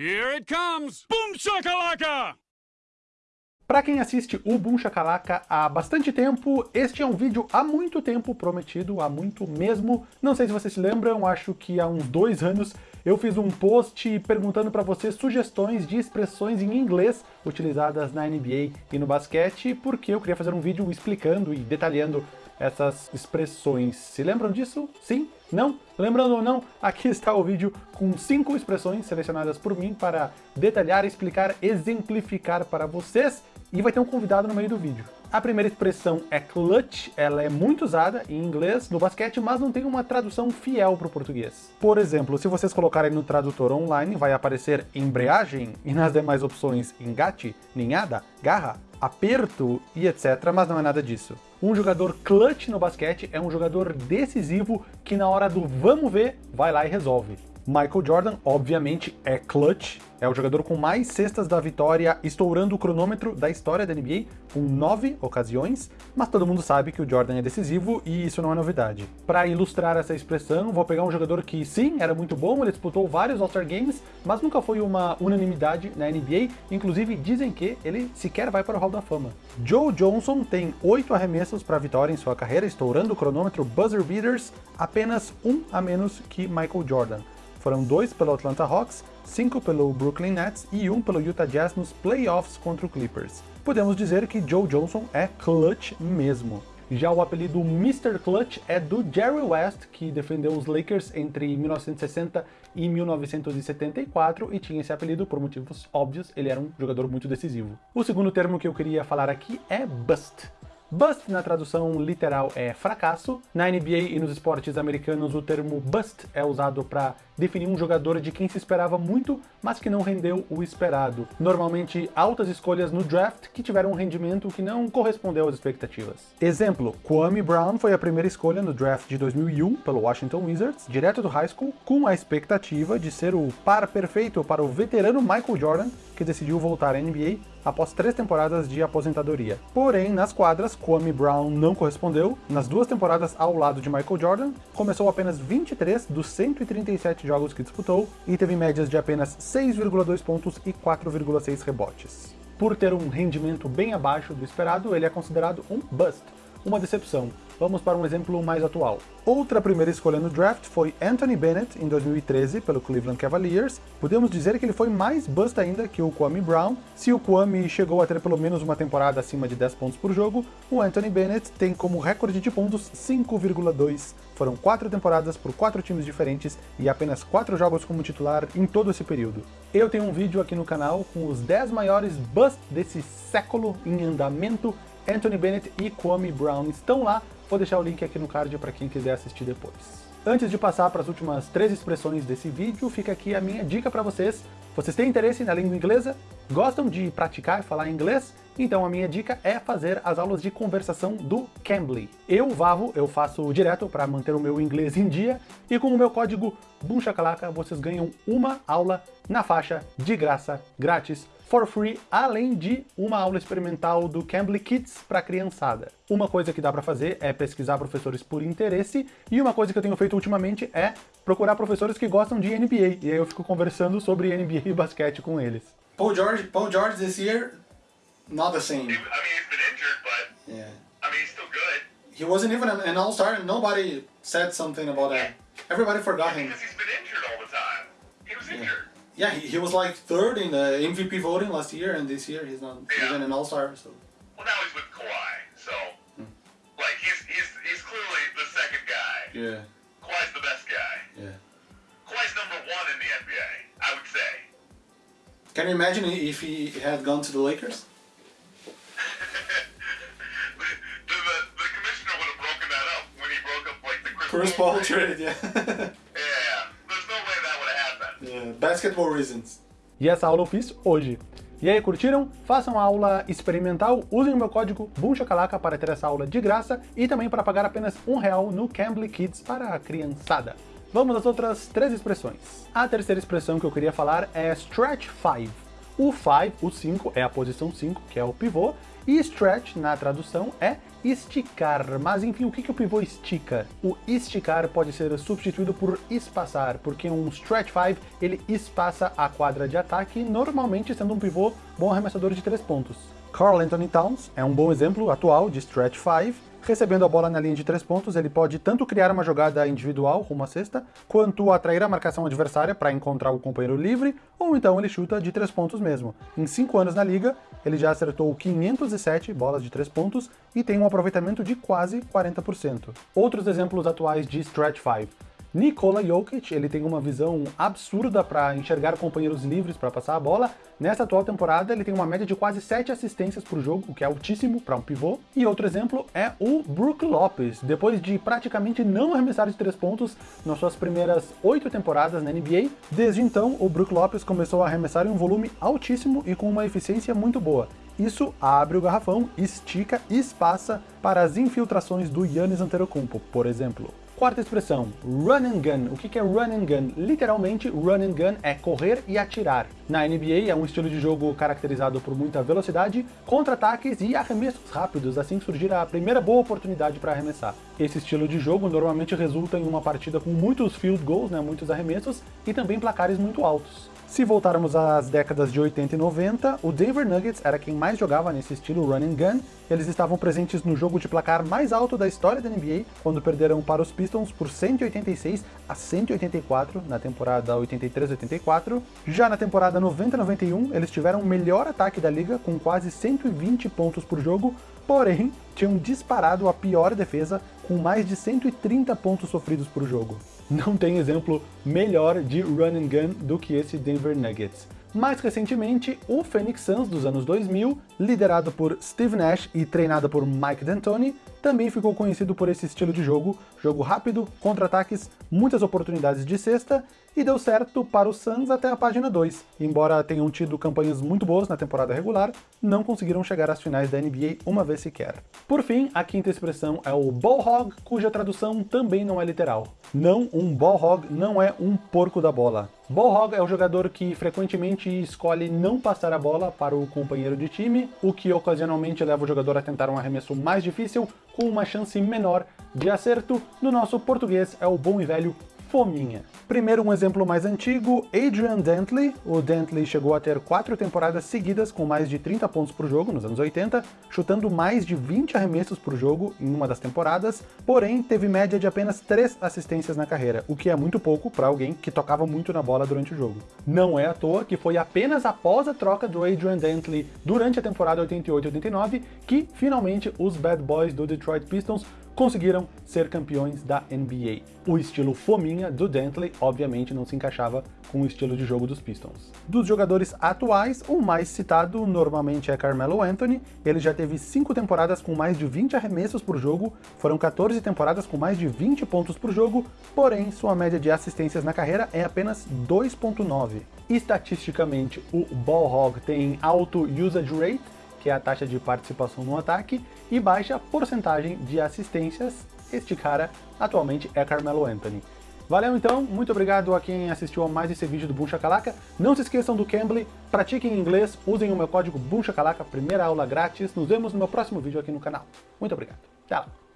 Here it comes! Boom shakalaka! Para quem assiste o Boom Shakalaka há bastante tempo, este é um vídeo há muito tempo prometido, há muito mesmo. Não sei se vocês se lembram, acho que há uns dois anos eu fiz um post perguntando para vocês sugestões de expressões em inglês utilizadas na NBA e no basquete, porque eu queria fazer um vídeo explicando e detalhando essas expressões. Se lembram disso? Sim? Não? Lembrando ou não, aqui está o vídeo com cinco expressões selecionadas por mim para detalhar, explicar, exemplificar para vocês e vai ter um convidado no meio do vídeo. A primeira expressão é clutch, ela é muito usada em inglês no basquete, mas não tem uma tradução fiel para o português. Por exemplo, se vocês colocarem no tradutor online, vai aparecer embreagem, e nas demais opções engate, ninhada, garra, aperto e etc, mas não é nada disso. Um jogador clutch no basquete é um jogador decisivo que na hora do vamos ver, vai lá e resolve. Michael Jordan, obviamente, é clutch, é o jogador com mais cestas da vitória, estourando o cronômetro da história da NBA, com nove ocasiões, mas todo mundo sabe que o Jordan é decisivo e isso não é novidade. Para ilustrar essa expressão, vou pegar um jogador que sim, era muito bom, ele disputou vários All-Star Games, mas nunca foi uma unanimidade na NBA, inclusive dizem que ele sequer vai para o Hall da Fama. Joe Johnson tem oito arremessos para vitória em sua carreira, estourando o cronômetro buzzer beaters, apenas um a menos que Michael Jordan. Foram dois pelo Atlanta Hawks, cinco pelo Brooklyn Nets e um pelo Utah Jazz nos playoffs contra o Clippers. Podemos dizer que Joe Johnson é clutch mesmo. Já o apelido Mr. Clutch é do Jerry West, que defendeu os Lakers entre 1960 e 1974 e tinha esse apelido por motivos óbvios, ele era um jogador muito decisivo. O segundo termo que eu queria falar aqui é bust. Bust, na tradução literal, é fracasso. Na NBA e nos esportes americanos, o termo bust é usado para definir um jogador de quem se esperava muito, mas que não rendeu o esperado. Normalmente, altas escolhas no draft que tiveram um rendimento que não correspondeu às expectativas. Exemplo, Kwame Brown foi a primeira escolha no draft de 2001 pelo Washington Wizards, direto do high school, com a expectativa de ser o par perfeito para o veterano Michael Jordan, que decidiu voltar à NBA após três temporadas de aposentadoria. Porém, nas quadras, Kwame Brown não correspondeu. Nas duas temporadas ao lado de Michael Jordan, começou apenas 23 dos 137 jogos que disputou e teve médias de apenas 6,2 pontos e 4,6 rebotes. Por ter um rendimento bem abaixo do esperado, ele é considerado um bust, uma decepção, Vamos para um exemplo mais atual. Outra primeira escolha no draft foi Anthony Bennett, em 2013, pelo Cleveland Cavaliers. Podemos dizer que ele foi mais bust ainda que o Kwame Brown. Se o Kwame chegou a ter pelo menos uma temporada acima de 10 pontos por jogo, o Anthony Bennett tem como recorde de pontos 5,2. Foram quatro temporadas por quatro times diferentes e apenas quatro jogos como titular em todo esse período. Eu tenho um vídeo aqui no canal com os 10 maiores busts desse século em andamento Anthony Bennett e Kwame Brown estão lá, vou deixar o link aqui no card para quem quiser assistir depois. Antes de passar para as últimas três expressões desse vídeo, fica aqui a minha dica para vocês. Vocês têm interesse na língua inglesa? Gostam de praticar e falar inglês? Então a minha dica é fazer as aulas de conversação do Cambly. Eu, Vavo, eu faço direto para manter o meu inglês em dia, e com o meu código BUMCHACALACA vocês ganham uma aula na faixa, de graça, grátis, for free, além de uma aula experimental do Cambly Kids para criançada. Uma coisa que dá para fazer é pesquisar professores por interesse, e uma coisa que eu tenho feito ultimamente é procurar professores que gostam de NBA, e aí eu fico conversando sobre NBA e basquete com eles. Paul George, Paul George this year, not the same. I mean, he's been injured, but Yeah. I mean, he's still good. He wasn't even an, an all-star and nobody said something about that. Everybody forgot him. Yeah, he, he was like third in the MVP voting last year and this year he's not Yeah. even an all-star, so... Well, now he's with Kawhi, so hmm. like he's he's he's clearly the second guy. Yeah, Kawhi's the best guy. yeah. Kawhi's number one in the NBA, I would say. Can you imagine if he had gone to the Lakers? the, the, the commissioner would have broken that up when he broke up like the Chris, Chris Paul trade. Yeah, yeah. Basketball reasons. E essa aula eu fiz hoje. E aí, curtiram? Façam a aula experimental, usem o meu código BUMCHACALACA para ter essa aula de graça e também para pagar apenas um real no Cambly Kids para a criançada. Vamos às outras três expressões. A terceira expressão que eu queria falar é Stretch 5. O 5, o 5, é a posição 5, que é o pivô, E stretch, na tradução, é esticar. Mas enfim, o que, que o pivô estica? O esticar pode ser substituído por espaçar, porque um stretch 5 ele espaça a quadra de ataque, normalmente sendo um pivô bom arremessador de três pontos. Carl Anthony Towns é um bom exemplo atual de stretch 5, Recebendo a bola na linha de três pontos, ele pode tanto criar uma jogada individual rumo à cesta, quanto atrair a marcação adversária para encontrar o companheiro livre, ou então ele chuta de três pontos mesmo. Em cinco anos na liga, ele já acertou 507 bolas de três pontos e tem um aproveitamento de quase 40%. Outros exemplos atuais de stretch 5. Nikola Jokic, ele tem uma visão absurda para enxergar companheiros livres para passar a bola. Nessa atual temporada, ele tem uma média de quase 7 assistências por jogo, o que é altíssimo para um pivô. E outro exemplo é o Brook Lopes. Depois de praticamente não arremessar de 3 pontos nas suas primeiras 8 temporadas na NBA, desde então o Brook Lopes começou a arremessar em um volume altíssimo e com uma eficiência muito boa. Isso abre o garrafão, estica e espaça para as infiltrações do Yannis Antetokounmpo, por exemplo. Quarta expressão, run and gun. O que é run and gun? Literalmente, run and gun é correr e atirar. Na NBA é um estilo de jogo caracterizado por muita velocidade, contra-ataques e arremessos rápidos, assim surgir a primeira boa oportunidade para arremessar. Esse estilo de jogo normalmente resulta em uma partida com muitos field goals, né, muitos arremessos, e também placares muito altos. Se voltarmos às décadas de 80 e 90, o Denver Nuggets era quem mais jogava nesse estilo run and gun. Eles estavam presentes no jogo de placar mais alto da história da NBA, quando perderam para os Pistons por 186 a 184 na temporada 83-84. Já na temporada 90-91, eles tiveram o melhor ataque da liga, com quase 120 pontos por jogo, porém tinham disparado a pior defesa, com mais de 130 pontos sofridos por jogo. Não tem exemplo melhor de run and gun do que esse Denver Nuggets. Mais recentemente, o Phoenix Suns dos anos 2000, liderado por Steve Nash e treinado por Mike D'Antoni, também ficou conhecido por esse estilo de jogo, jogo rápido, contra-ataques, muitas oportunidades de cesta, e deu certo para o Suns até a página 2. Embora tenham tido campanhas muito boas na temporada regular, não conseguiram chegar às finais da NBA uma vez sequer. Por fim, a quinta expressão é o ball hog, cuja tradução também não é literal. Não, um ball hog não é um porco da bola. Ball hog é o jogador que frequentemente escolhe não passar a bola para o companheiro de time, o que ocasionalmente leva o jogador a tentar um arremesso mais difícil com uma chance menor de acerto. No nosso português é o bom e velho fominha. Primeiro um exemplo mais antigo, Adrian Dantley. O Dantley chegou a ter quatro temporadas seguidas com mais de 30 pontos por jogo nos anos 80, chutando mais de 20 arremessos por jogo em uma das temporadas, porém teve média de apenas 3 assistências na carreira, o que é muito pouco para alguém que tocava muito na bola durante o jogo. Não é à toa que foi apenas após a troca do Adrian Dantley durante a temporada 88-89 que finalmente os Bad Boys do Detroit Pistons conseguiram ser campeões da NBA. O estilo fominha do Dantley, obviamente, não se encaixava com o estilo de jogo dos Pistons. Dos jogadores atuais, o mais citado normalmente é Carmelo Anthony. Ele já teve 5 temporadas com mais de 20 arremessos por jogo, foram 14 temporadas com mais de 20 pontos por jogo, porém sua média de assistências na carreira é apenas 2.9. Estatisticamente, o ball hog tem alto usage rate, que é a taxa de participação no ataque, e baixa porcentagem de assistências. Este cara atualmente é Carmelo Anthony. Valeu então, muito obrigado a quem assistiu a mais esse vídeo do Boom Shakalaka. Não se esqueçam do Cambly, pratiquem inglês, usem o meu código Boom Shakalaka, primeira aula grátis. Nos vemos no meu próximo vídeo aqui no canal. Muito obrigado. Tchau.